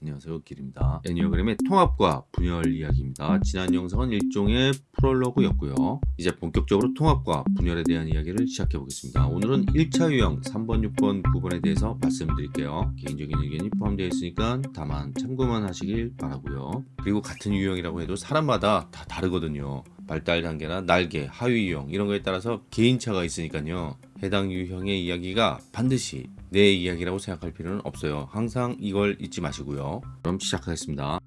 안녕하세요 길입니다. 애니어그램의 통합과 분열 이야기입니다. 지난 영상은 일종의 프롤로그였고요. 이제 본격적으로 통합과 분열에 대한 이야기를 시작해 보겠습니다. 오늘은 1차 유형 3번 6번 9번에 대해서 말씀드릴게요. 개인적인 의견이 포함되어 있으니까 다만 참고만 하시길 바라고요. 그리고 같은 유형이라고 해도 사람마다 다 다르거든요 발달 단계나 날개, 하위 유형 이런 거에 따라서 개인차가 있으니까요 해당 유형의 이야기가 반드시 내 이야기라고 생각할 필요는 없어요. 항상 이걸 잊지 마시고요. 그럼 시작하겠습니다.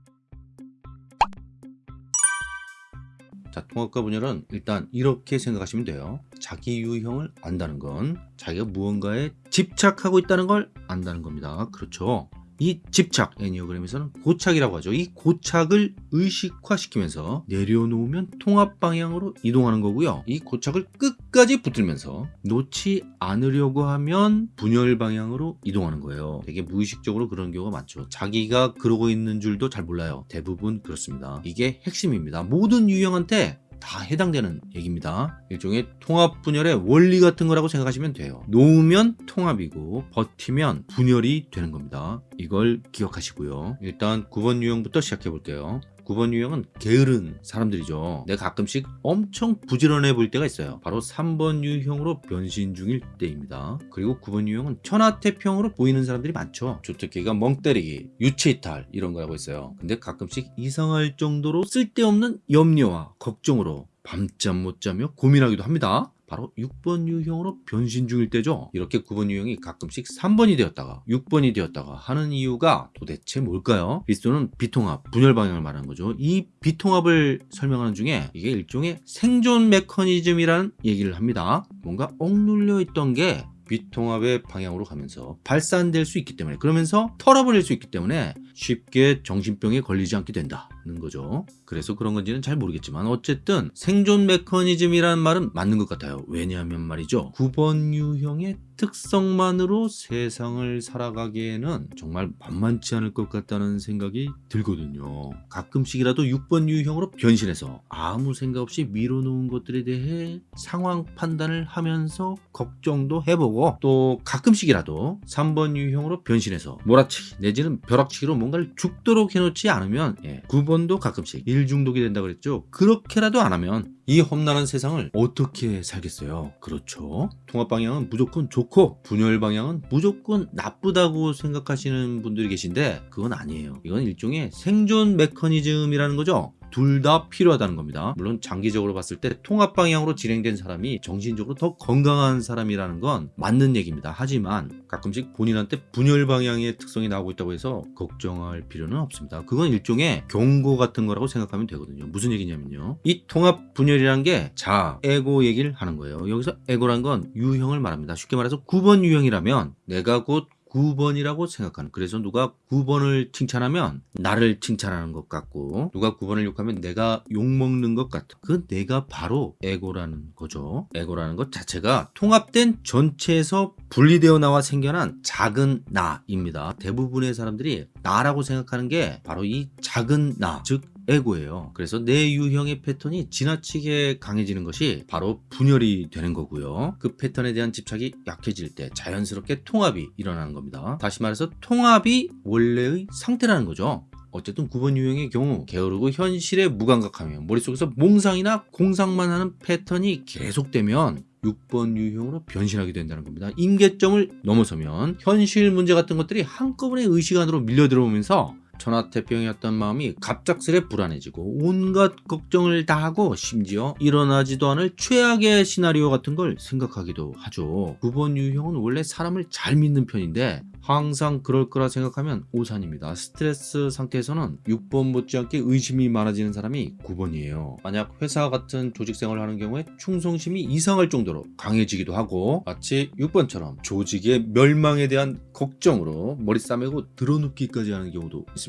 자, 통합과 분열은 일단 이렇게 생각하시면 돼요. 자기 유형을 안다는 건 자기가 무언가에 집착하고 있다는 걸 안다는 겁니다. 그렇죠. 이 집착 애니어그램에서는 고착이라고 하죠. 이 고착을 의식화시키면서 내려놓으면 통합 방향으로 이동하는 거고요. 이 고착을 끝까지 붙들면서 놓지 않으려고 하면 분열 방향으로 이동하는 거예요. 되게 무의식적으로 그런 경우가 많죠. 자기가 그러고 있는 줄도 잘 몰라요. 대부분 그렇습니다. 이게 핵심입니다. 모든 유형한테 다 해당되는 얘기입니다. 일종의 통합 분열의 원리 같은 거라고 생각하시면 돼요. 놓으면 통합이고 버티면 분열이 되는 겁니다. 이걸 기억하시고요. 일단 9번 유형부터 시작해 볼게요. 9번 유형은 게으른 사람들이죠. 내가 가끔씩 엄청 부지런해 보일 때가 있어요. 바로 3번 유형으로 변신 중일 때입니다. 그리고 9번 유형은 천하태평으로 보이는 사람들이 많죠. 주특기가 멍때리기, 유체이탈 이런 거라고 있어요. 근데 가끔씩 이상할 정도로 쓸데없는 염려와 걱정으로 밤잠 못 자며 고민하기도 합니다. 바로 6번 유형으로 변신 중일 때죠. 이렇게 9번 유형이 가끔씩 3번이 되었다가 6번이 되었다가 하는 이유가 도대체 뭘까요? 비스토는 비통합, 분열 방향을 말하는 거죠. 이 비통합을 설명하는 중에 이게 일종의 생존 메커니즘이라는 얘기를 합니다. 뭔가 억눌려 있던 게 비통합의 방향으로 가면서 발산될 수 있기 때문에 그러면서 털어버릴 수 있기 때문에 쉽게 정신병에 걸리지 않게 된다 는 거죠. 그래서 그런 건지는 잘 모르겠지만 어쨌든 생존 메커니즘이라는 말은 맞는 것 같아요. 왜냐하면 말이죠. 9번 유형의 특성만으로 세상을 살아가기에는 정말 만만치 않을 것 같다는 생각이 들거든요. 가끔씩이라도 6번 유형으로 변신해서 아무 생각 없이 밀어놓은 것들에 대해 상황 판단을 하면서 걱정도 해보고 또 가끔씩이라도 3번 유형으로 변신해서 몰아치기 내지는 벼락치기로 뭔가를 죽도록 해놓지 않으면 예, 9번 도 가끔씩 일 중독이 된다 그랬죠. 그렇게라도 안 하면 이 험난한 세상을 어떻게 살겠어요? 그렇죠. 통합 방향은 무조건 좋고 분열 방향은 무조건 나쁘다고 생각하시는 분들이 계신데 그건 아니에요. 이건 일종의 생존 메커니즘이라는 거죠. 둘 다 필요하다는 겁니다. 물론 장기적으로 봤을 때 통합 방향으로 진행된 사람이 정신적으로 더 건강한 사람이라는 건 맞는 얘기입니다. 하지만 가끔씩 본인한테 분열 방향의 특성이 나오고 있다고 해서 걱정할 필요는 없습니다. 그건 일종의 경고 같은 거라고 생각하면 되거든요. 무슨 얘기냐면요. 이 통합 분열이란 게 자, 에고 얘기를 하는 거예요. 여기서 에고란 건 유형을 말합니다. 쉽게 말해서 9번 유형이라면 내가 곧 9번이라고 생각하는 그래서 누가 9번을 칭찬하면 나를 칭찬하는 것 같고 누가 9번을 욕하면 내가 욕먹는 것 같은 그 내가 바로 에고라는 거죠. 에고라는 것 자체가 통합된 전체에서 분리되어 나와 생겨난 작은 나입니다. 대부분의 사람들이 나라고 생각하는 게 바로 이 작은 나즉 에고예요. 그래서 내 유형의 패턴이 지나치게 강해지는 것이 바로 분열이 되는 거고요. 그 패턴에 대한 집착이 약해질 때 자연스럽게 통합이 일어나는 겁니다. 다시 말해서 통합이 원래의 상태라는 거죠. 어쨌든 9번 유형의 경우 게으르고 현실에 무감각하며 머릿속에서 몽상이나 공상만 하는 패턴이 계속되면 6번 유형으로 변신하게 된다는 겁니다. 임계점을 넘어서면 현실 문제 같은 것들이 한꺼번에 의식 안으로 밀려 들어오면서 천하태평이었던 마음이 갑작스레 불안해지고 온갖 걱정을 다 하고 심지어 일어나지도 않을 최악의 시나리오 같은 걸 생각하기도 하죠. 9번 유형은 원래 사람을 잘 믿는 편인데 항상 그럴 거라 생각하면 오산입니다. 스트레스 상태에서는 6번 못지않게 의심이 많아지는 사람이 9번이에요. 만약 회사 같은 조직 생활을 하는 경우에 충성심이 이상할 정도로 강해지기도 하고 마치 6번처럼 조직의 멸망에 대한 걱정으로 머리 싸매고 드러눕기까지 하는 경우도 있습니다.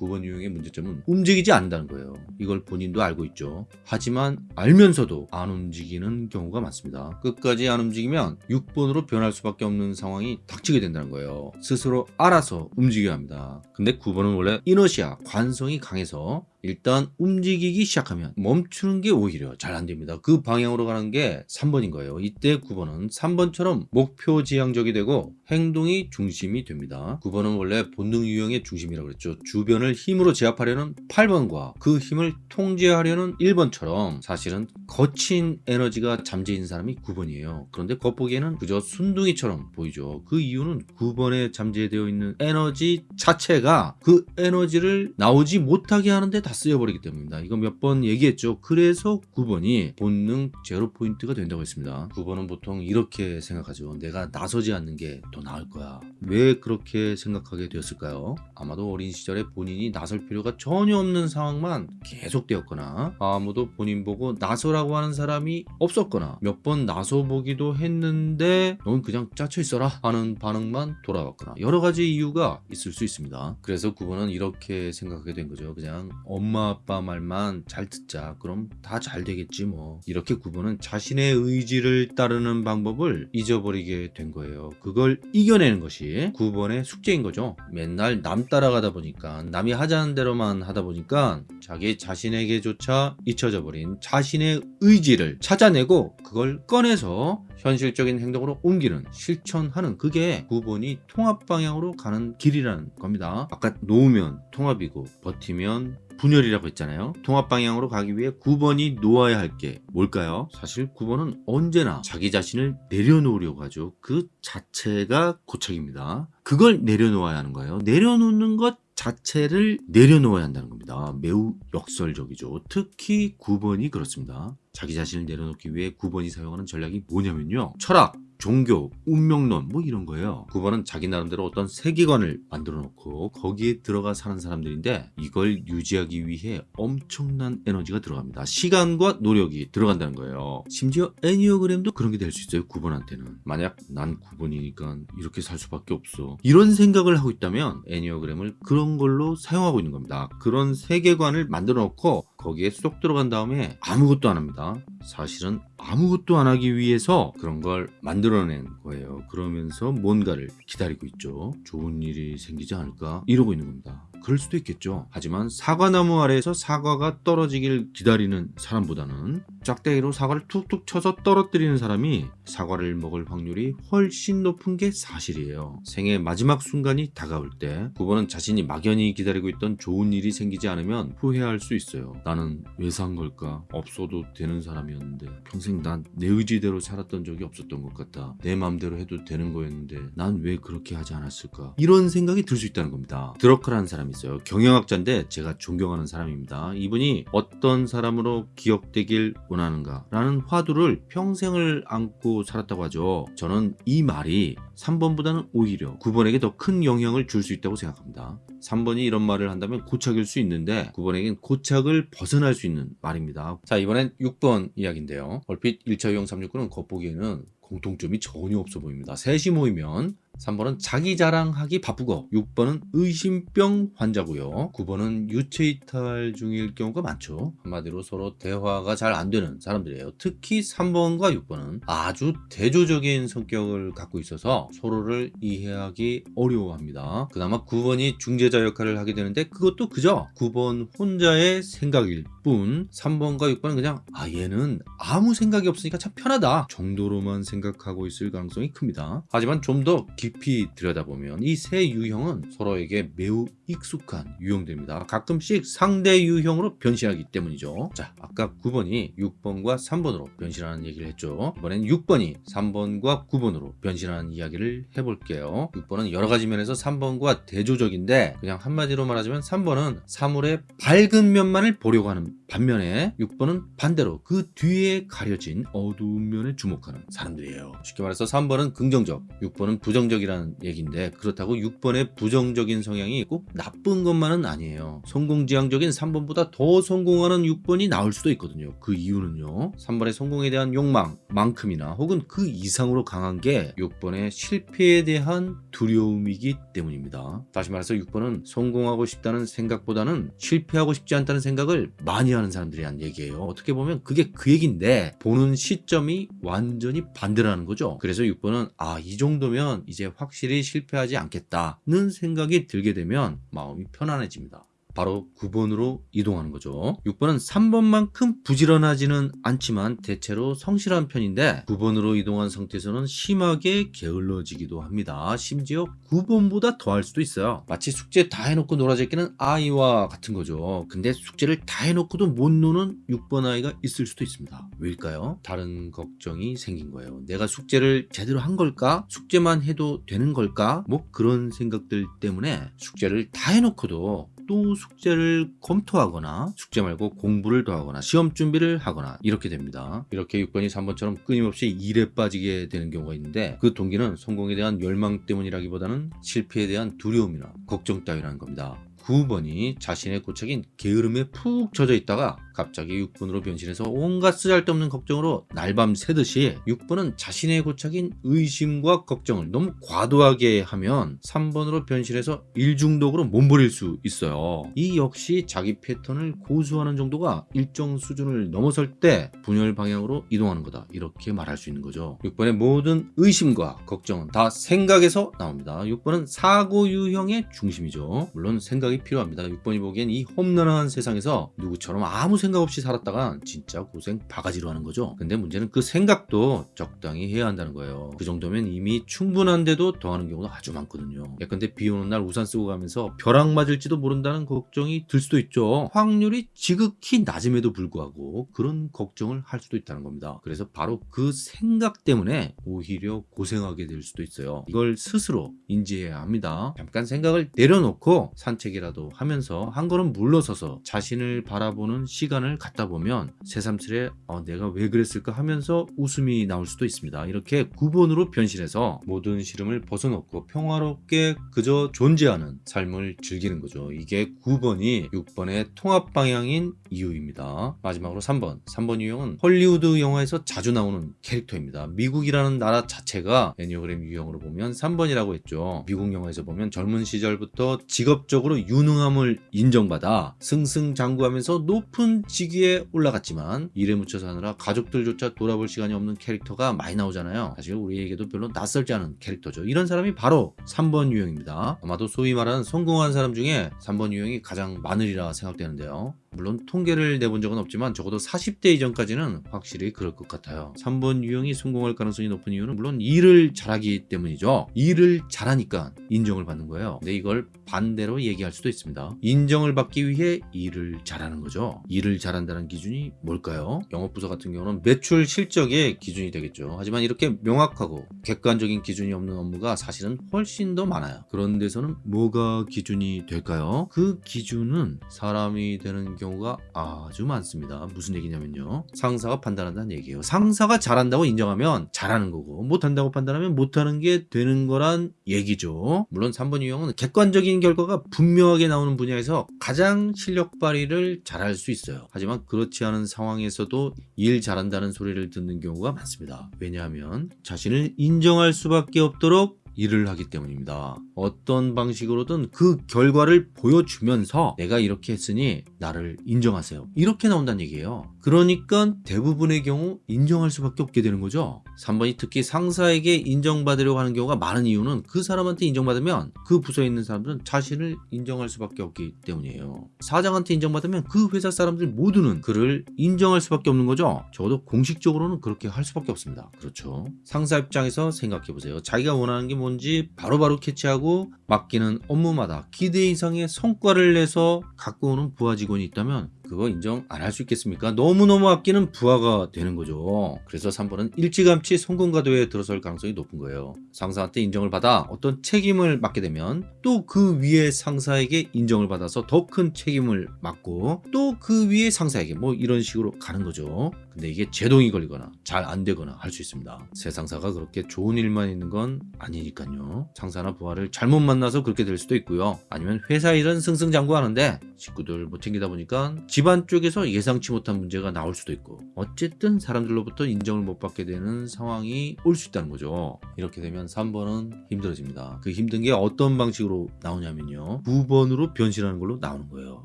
9번 유형의 문제점은 움직이지 않는다는 거예요. 이걸 본인도 알고 있죠. 하지만 알면서도 안 움직이는 경우가 많습니다. 끝까지 안 움직이면 6번으로 변할 수밖에 없는 상황이 닥치게 된다는 거예요. 스스로 알아서 움직여야 합니다. 근데 9번은 원래 이너시아, 관성이 강해서 일단 움직이기 시작하면 멈추는 게 오히려 잘 안 됩니다. 그 방향으로 가는 게 3번인 거예요. 이때 9번은 3번처럼 목표 지향적이 되고 행동이 중심이 됩니다. 9번은 원래 본능 유형의 중심이라고 그랬죠. 주변을 힘으로 제압하려는 8번과 그 힘을 통제하려는 1번처럼 사실은 거친 에너지가 잠재인 사람이 9번이에요. 그런데 겉보기에는 그저 순둥이처럼 보이죠. 그 이유는 9번에 잠재되어 있는 에너지 자체가 그 에너지를 나오지 못하게 하는데 다 쓰여버리기 때문입니다. 이거 몇 번 얘기했죠. 그래서 9번이 본능 제로 포인트가 된다고 했습니다. 9번은 보통 이렇게 생각하죠. 내가 나서지 않는 게더 나을 거야. 왜 그렇게 생각하게 되었을까요? 아마도 어린 시절에 본인이 나설 필요가 전혀 없는 상황만 계속되었거나 아무도 본인 보고 나서라고 하는 사람이 없었거나 몇 번 나서 보기도 했는데 넌 그냥 짜쳐 있어라 하는 반응만 돌아왔거나 여러 가지 이유가 있을 수 있습니다. 그래서 9번은 이렇게 생각하게 된 거죠. 그냥 엄마 아빠 말만 잘 듣자. 그럼 다 잘 되겠지 뭐. 이렇게 9번은 자신의 의지를 따르는 방법을 잊어버리게 된 거예요. 그걸 이겨내는 것이 9번의 숙제인 거죠. 맨날 남 따라가다 보니까 남이 하자는 대로만 하다 보니까 자기 자신에게조차 잊혀져 버린 자신의 의지를 찾아내고 그걸 꺼내서 현실적인 행동으로 옮기는 실천하는 그게 9번이 통합 방향으로 가는 길이라는 겁니다. 아까 놓으면 통합이고 버티면 분열이라고 했잖아요. 통합 방향으로 가기 위해 9번이 놓아야 할 게 뭘까요? 사실 9번은 언제나 자기 자신을 내려놓으려고 하죠. 그 자체가 고착입니다. 그걸 내려놓아야 하는 거예요. 내려놓는 것 자체를 내려놓아야 한다는 겁니다. 매우 역설적이죠. 특히 9번이 그렇습니다. 자기 자신을 내려놓기 위해 9번이 사용하는 전략이 뭐냐면요. 철학, 종교, 운명론 뭐 이런 거예요. 9번은 자기 나름대로 어떤 세계관을 만들어 놓고 거기에 들어가 사는 사람들인데 이걸 유지하기 위해 엄청난 에너지가 들어갑니다. 시간과 노력이 들어간다는 거예요. 심지어 애니어그램도 그런 게 될 수 있어요. 9번한테는. 만약 난 9번이니까 이렇게 살 수밖에 없어. 이런 생각을 하고 있다면 애니어그램을 그런 걸로 사용하고 있는 겁니다. 그런 세계관을 만들어 놓고 거기에 쏙 들어간 다음에 아무것도 안 합니다. 사실은 아무것도 안 하기 위해서 그런 걸 만들어낸 거예요. 그러면서 뭔가를 기다리고 있죠. 좋은 일이 생기지 않을까? 이러고 있는 겁니다. 그럴 수도 있겠죠. 하지만 사과나무 아래에서 사과가 떨어지길 기다리는 사람보다는 짝대기로 사과를 툭툭 쳐서 떨어뜨리는 사람이 사과를 먹을 확률이 훨씬 높은 게 사실이에요. 생의 마지막 순간이 다가올 때 9번은 자신이 막연히 기다리고 있던 좋은 일이 생기지 않으면 후회할 수 있어요. 나는 왜 산 걸까? 없어도 되는 사람이었는데 평생 난 내 의지대로 살았던 적이 없었던 것 같다. 내 맘대로 해도 되는 거였는데 난 왜 그렇게 하지 않았을까? 이런 생각이 들 수 있다는 겁니다. 드러커라는 사람이 있어요. 경영학자인데 제가 존경하는 사람입니다. 이분이 어떤 사람으로 기억되길 원하는가? 라는 화두를 평생을 안고 살았다고 하죠. 저는 이 말이 3번보다는 오히려 9번에게 더 큰 영향을 줄 수 있다고 생각합니다. 3번이 이런 말을 한다면 고착일 수 있는데 9번에겐 고착을 벗어날 수 있는 말입니다. 자 이번엔 6번 이야기인데요. 얼핏 1차 유형 369는 겉보기에는 공통점이 전혀 없어 보입니다. 셋이 모이면 3번은 자기 자랑하기 바쁘고 6번은 의심병 환자고요. 9번은 유체이탈 중일 경우가 많죠. 한마디로 서로 대화가 잘 안 되는 사람들이에요. 특히 3번과 6번은 아주 대조적인 성격을 갖고 있어서 서로를 이해하기 어려워합니다. 그나마 9번이 중재자 역할을 하게 되는데 그것도 그저 9번 혼자의 생각일 뿐 3번과 6번은 그냥 아 얘는 아무 생각이 없으니까 참 편하다 정도로만 생각하고 있을 가능성이 큽니다. 하지만 좀더 깊이 들여다보면 이 세 유형은 서로에게 매우 익숙한 유형들입니다. 가끔씩 상대 유형으로 변신하기 때문이죠. 자, 아까 9번이 6번과 3번으로 변신하는 얘기를 했죠. 이번엔 6번이 3번과 9번으로 변신하는 이야기를 해볼게요. 6번은 여러 가지 면에서 3번과 대조적인데 그냥 한마디로 말하자면 3번은 사물의 밝은 면만을 보려고 하는 반면에 6번은 반대로 그 뒤에 가려진 어두운 면에 주목하는 사람들이에요. 쉽게 말해서 3번은 긍정적, 6번은 부정적이라는 얘기인데 그렇다고 6번의 부정적인 성향이 꼭 나쁜 것만은 아니에요. 성공지향적인 3번보다 더 성공하는 6번이 나올 수도 있거든요. 그 이유는요. 3번의 성공에 대한 욕망만큼이나 혹은 그 이상으로 강한 게 6번의 실패에 대한 두려움이기 때문입니다. 다시 말해서 6번은 성공하고 싶다는 생각보다는 실패하고 싶지 않다는 생각을 많이 하는 사람들이란 얘기예요. 어떻게 보면 그게 그 얘기인데 보는 시점이 완전히 반대라는 거죠. 그래서 6번은 아 이 정도면 이제 확실히 실패하지 않겠다는 생각이 들게 되면 마음이 편안해집니다. 바로 9번으로 이동하는 거죠. 6번은 3번만큼 부지런하지는 않지만 대체로 성실한 편인데 9번으로 이동한 상태에서는 심하게 게을러지기도 합니다. 심지어 9번보다 더할 수도 있어요. 마치 숙제 다 해놓고 놀아제끼는 아이와 같은 거죠. 근데 숙제를 다 해놓고도 못 노는 6번 아이가 있을 수도 있습니다. 왜일까요? 다른 걱정이 생긴 거예요. 내가 숙제를 제대로 한 걸까? 숙제만 해도 되는 걸까? 뭐 그런 생각들 때문에 숙제를 다 해놓고도 또 숙제를 검토하거나 숙제 말고 공부를 더 하거나 시험 준비를 하거나 이렇게 됩니다. 이렇게 6번이 3번처럼 끊임없이 일에 빠지게 되는 경우가 있는데 그 동기는 성공에 대한 열망 때문이라기보다는 실패에 대한 두려움이나 걱정 따위라는 겁니다. 9번이 자신의 고착인 게으름에 푹 젖어 있다가 갑자기 6번으로 변신해서 온갖 쓰잘데없는 걱정으로 날밤 새듯이 6번은 자신의 고착인 의심과 걱정을 너무 과도하게 하면 3번으로 변신해서 일중독으로 몸부릴 수 있어요. 이 역시 자기 패턴을 고수하는 정도가 일정 수준을 넘어설 때 분열 방향으로 이동하는 거다. 이렇게 말할 수 있는 거죠. 6번의 모든 의심과 걱정은 다 생각에서 나옵니다. 6번은 사고 유형의 중심이죠. 물론 생각이 필요합니다. 6번이 보기엔 이 험난한 세상에서 누구처럼 아무 생각 없이 살았다가 진짜 고생 바가지로 하는 거죠. 근데 문제는 그 생각도 적당히 해야 한다는 거예요. 그 정도면 이미 충분한데도 더 하는 경우가 아주 많거든요. 예컨대 비 오는 날 우산 쓰고 가면서 벼락 맞을지도 모른다는 걱정이 들 수도 있죠. 확률이 지극히 낮음에도 불구하고 그런 걱정을 할 수도 있다는 겁니다. 그래서 바로 그 생각 때문에 오히려 고생하게 될 수도 있어요. 이걸 스스로 인지해야 합니다. 잠깐 생각을 내려놓고 산책이라 도 하면서 한 걸음 물러서서 자신을 바라보는 시간을 갖다 보면 새삼스레 어, 내가 왜 그랬을까 하면서 웃음이 나올 수도 있습니다. 이렇게 9번으로 변신해서 모든 시름을 벗어놓고 평화롭게 그저 존재하는 삶을 즐기는 거죠. 이게 9번이 6번의 통합 방향인 이유입니다. 마지막으로 3번. 3번 유형은 헐리우드 영화에서 자주 나오는 캐릭터입니다. 미국이라는 나라 자체가 애니어그램 유형으로 보면 3번이라고 했죠. 미국 영화에서 보면 젊은 시절부터 직업적으로 유능함을 인정받아 승승장구하면서 높은 직위에 올라갔지만 일에 묻혀 사느라 가족들조차 돌아볼 시간이 없는 캐릭터가 많이 나오잖아요. 사실 우리에게도 별로 낯설지 않은 캐릭터죠. 이런 사람이 바로 3번 유형입니다. 아마도 소위 말하는 성공한 사람 중에 3번 유형이 가장 많으리라 생각되는데요. 물론 통계를 내본 적은 없지만 적어도 40대 이전까지는 확실히 그럴 것 같아요. 3번 유형이 성공할 가능성이 높은 이유는 물론 일을 잘하기 때문이죠. 일을 잘하니까 인정을 받는 거예요. 근데 이걸 반대로 얘기할 수도 있습니다. 인정을 받기 위해 일을 잘하는 거죠. 일을 잘한다는 기준이 뭘까요? 영업부서 같은 경우는 매출 실적의 기준이 되겠죠. 하지만 이렇게 명확하고 객관적인 기준이 없는 업무가 사실은 훨씬 더 많아요. 그런 데서는 뭐가 기준이 될까요? 그 기준은 사람이 되는 경우 가 아주 많습니다. 무슨 얘기냐면요. 상사가 판단한다는 얘기예요. 상사가 잘한다고 인정하면 잘하는 거고 못한다고 판단하면 못하는 게 되는 거란 얘기죠. 물론 3번 유형은 객관적인 결과가 분명하게 나오는 분야에서 가장 실력 발휘를 잘할 수 있어요. 하지만 그렇지 않은 상황에서도 일 잘한다는 소리를 듣는 경우가 많습니다. 왜냐하면 자신을 인정할 수밖에 없도록 일을 하기 때문입니다. 어떤 방식으로든 그 결과를 보여주면서 내가 이렇게 했으니 나를 인정하세요. 이렇게 나온다는 얘기예요. 그러니까 대부분의 경우 인정할 수밖에 없게 되는 거죠. 3번이 특히 상사에게 인정받으려고 하는 경우가 많은 이유는 그 사람한테 인정받으면 그 부서에 있는 사람들은 자신을 인정할 수밖에 없기 때문이에요. 사장한테 인정받으면 그 회사 사람들 모두는 그를 인정할 수밖에 없는 거죠. 적어도 공식적으로는 그렇게 할 수밖에 없습니다. 그렇죠. 상사 입장에서 생각해 보세요. 자기가 원하는 게 뭔지 바로바로 캐치하고 맡기는 업무마다 기대 이상의 성과를 내서 갖고 오는 부하 직원 이 있다면 그거 인정 안 할 수 있겠습니까? 너무너무 아끼는 부하가 되는 거죠. 그래서 3번은 일찌감치 성공가도에 들어설 가능성이 높은 거예요. 상사한테 인정을 받아 어떤 책임을 맡게 되면 또 그 위에 상사에게 인정을 받아서 더 큰 책임을 맡고 또 그 위에 상사에게 뭐 이런 식으로 가는 거죠. 근데 이게 제동이 걸리거나 잘 안 되거나 할 수 있습니다. 새 상사가 그렇게 좋은 일만 있는 건 아니니까요. 상사나 부하를 잘못 만나서 그렇게 될 수도 있고요. 아니면 회사 일은 승승장구하는데 식구들 못 챙기다 보니까 집안 쪽에서 예상치 못한 문제가 나올 수도 있고 어쨌든 사람들로부터 인정을 못 받게 되는 상황이 올 수 있다는 거죠. 이렇게 되면 3번은 힘들어집니다. 그 힘든 게 어떤 방식으로 나오냐면요. 9번으로 변신하는 걸로 나오는 거예요.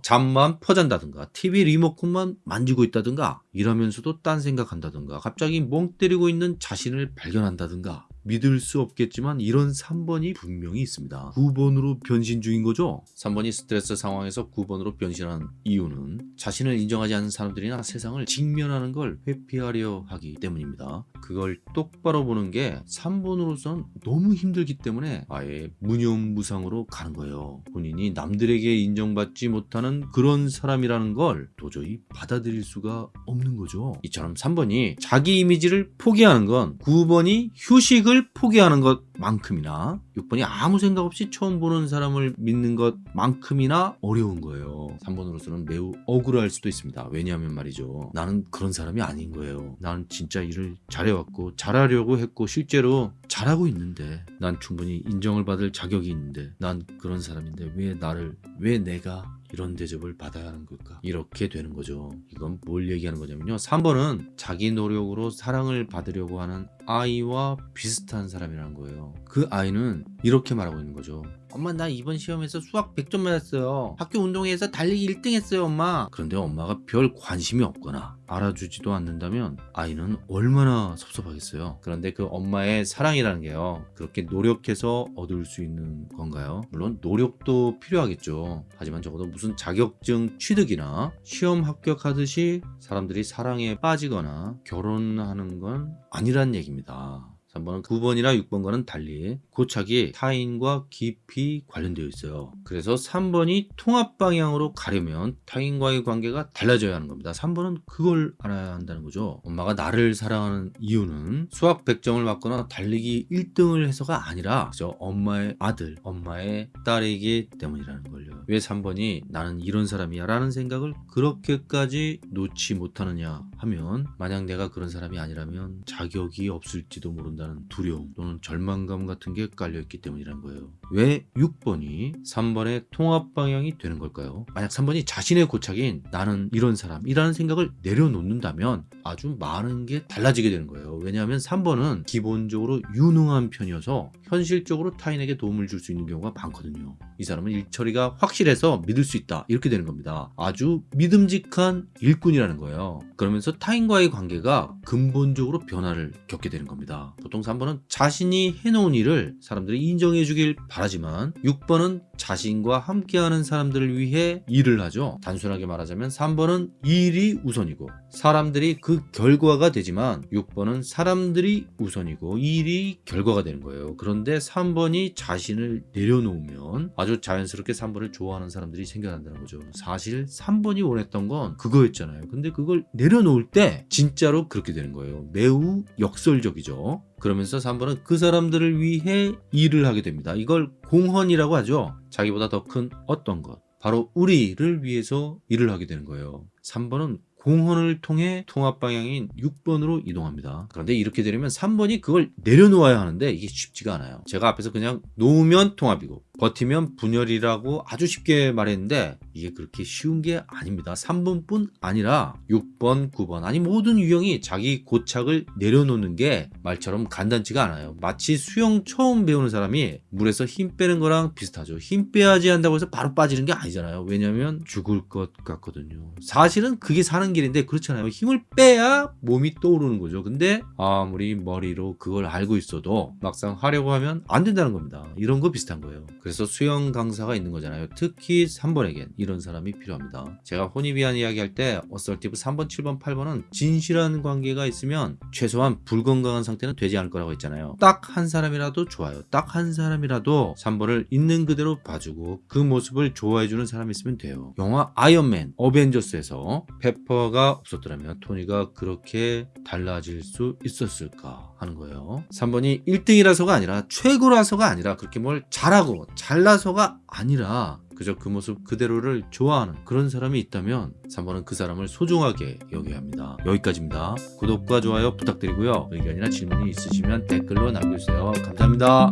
잠만 퍼잔다든가 TV 리모컨만 만지고 있다든가 이러면서도 딴 생각한다든가 갑자기 멍 때리고 있는 자신을 발견한다든가 믿을 수 없겠지만 이런 3번이 분명히 있습니다. 9번으로 변신 중인 거죠? 3번이 스트레스 상황에서 9번으로 변신한 이유는 자신을 인정하지 않는 사람들이나 세상을 직면하는 걸 회피하려 하기 때문입니다. 그걸 똑바로 보는 게 3번으로선 너무 힘들기 때문에 아예 무념무상으로 가는 거예요. 본인이 남들에게 인정받지 못하는 그런 사람이라는 걸 도저히 받아들일 수가 없는 거죠. 이처럼 3번이 자기 이미지를 포기하는 건 9번이 휴식을 포기하는 것 만큼이나 6번이 아무 생각 없이 처음 보는 사람을 믿는 것만큼이나 어려운 거예요. 3번으로서는 매우 억울할 수도 있습니다. 왜냐하면 말이죠. 나는 그런 사람이 아닌 거예요. 나는 진짜 일을 잘해왔고 잘하려고 했고 실제로 잘하고 있는데 난 충분히 인정을 받을 자격이 있는데 난 그런 사람인데 왜 나를 왜 내가 이런 대접을 받아야 하는 걸까? 이렇게 되는 거죠. 이건 뭘 얘기하는 거냐면요. 3번은 자기 노력으로 사랑을 받으려고 하는 아이와 비슷한 사람이라는 거예요. 그 아이는 이렇게 말하고 있는 거죠. 엄마 나 이번 시험에서 수학 100점 맞았어요. 학교 운동회에서 달리기 1등 했어요 엄마. 그런데 엄마가 별 관심이 없거나 알아주지도 않는다면 아이는 얼마나 섭섭하겠어요. 그런데 그 엄마의 사랑이라는 게요. 그렇게 노력해서 얻을 수 있는 건가요? 물론 노력도 필요하겠죠. 하지만 적어도 무슨 자격증 취득이나 시험 합격하듯이 사람들이 사랑에 빠지거나 결혼하는 건 아니란 얘기입니다. 3번은 9번이나 6번과는 달리 고착이 타인과 깊이 관련되어 있어요. 그래서 3번이 통합 방향으로 가려면 타인과의 관계가 달라져야 하는 겁니다. 3번은 그걸 알아야 한다는 거죠. 엄마가 나를 사랑하는 이유는 수학 100점을 맞거나 달리기 1등을 해서가 아니라 그저 엄마의 아들, 엄마의 딸이기 때문이라는 걸요. 왜 3번이 나는 이런 사람이야 라는 생각을 그렇게까지 놓지 못하느냐 하면 만약 내가 그런 사람이 아니라면 자격이 없을지도 모른다 된다는 두려움 또는 절망감 같은 게 깔려있기 때문이라는 거예요. 왜 6번이 3번의 통합 방향이 되는 걸까요? 만약 3번이 자신의 고착인 나는 이런 사람이라는 생각을 내려놓는다면 아주 많은 게 달라지게 되는 거예요. 왜냐하면 3번은 기본적으로 유능한 편이어서 현실적으로 타인에게 도움을 줄 수 있는 경우가 많거든요. 이 사람은 일 처리가 확실해서 믿을 수 있다. 이렇게 되는 겁니다. 아주 믿음직한 일꾼이라는 거예요. 그러면서 타인과의 관계가 근본적으로 변화를 겪게 되는 겁니다. 보통 3번은 자신이 해놓은 일을 사람들이 인정해 주길 바라지만 6번은 자신과 함께하는 사람들을 위해 일을 하죠. 단순하게 말하자면 3번은 일이 우선이고 사람들이 그 결과가 되지만 6번은 사람들이 우선이고 일이 결과가 되는 거예요. 그런데 3번이 자신을 내려놓으면 아주 자연스럽게 3번을 좋아하는 사람들이 생겨난다는 거죠. 사실 3번이 원했던 건 그거였잖아요. 근데 그걸 내려놓을 때 진짜로 그렇게 되는 거예요. 매우 역설적이죠. 그러면서 3번은 그 사람들을 위해 일을 하게 됩니다. 이걸 공헌이라고 하죠. 자기보다 더 큰 어떤 것. 바로 우리를 위해서 일을 하게 되는 거예요. 3번은 공헌을 통해 통합 방향인 6번으로 이동합니다. 그런데 이렇게 되려면 3번이 그걸 내려놓아야 하는데 이게 쉽지가 않아요. 제가 앞에서 그냥 놓으면 통합이고 버티면 분열이라고 아주 쉽게 말했는데 이게 그렇게 쉬운 게 아닙니다. 3번뿐 아니라 6번, 9번 아니 모든 유형이 자기 고착을 내려놓는 게 말처럼 간단치가 않아요. 마치 수영 처음 배우는 사람이 물에서 힘 빼는 거랑 비슷하죠. 힘 빼야지 한다고 해서 바로 빠지는 게 아니잖아요. 왜냐하면 죽을 것 같거든요. 사실은 그게 사는 길인데 그렇잖아요. 힘을 빼야 몸이 떠오르는 거죠. 근데 아무리 머리로 그걸 알고 있어도 막상 하려고 하면 안 된다는 겁니다. 이런 거 비슷한 거예요. 그래서 수영 강사가 있는 거잖아요. 특히 3번에겐 이런 사람이 필요합니다. 제가 Hornevian 이야기할 때 assertive 3번, 7번, 8번은 진실한 관계가 있으면 최소한 불건강한 상태는 되지 않을 거라고 했잖아요. 딱 한 사람이라도 좋아요. 딱 한 사람이라도 3번을 있는 그대로 봐주고 그 모습을 좋아해주는 사람이 있으면 돼요. 영화 아이언맨, 어벤져스에서 페퍼가 없었더라면 토니가 그렇게 달라질 수 있었을까 하는 거예요. 3번이 1등이라서가 아니라 최고라서가 아니라 그렇게 뭘 잘하고 잘나서가 아니라 그저 그 모습 그대로를 좋아하는 그런 사람이 있다면 3번은 그 사람을 소중하게 여겨야 합니다. 여기까지입니다. 구독과 좋아요 부탁드리고요. 의견이나 질문이 있으시면 댓글로 남겨주세요. 감사합니다.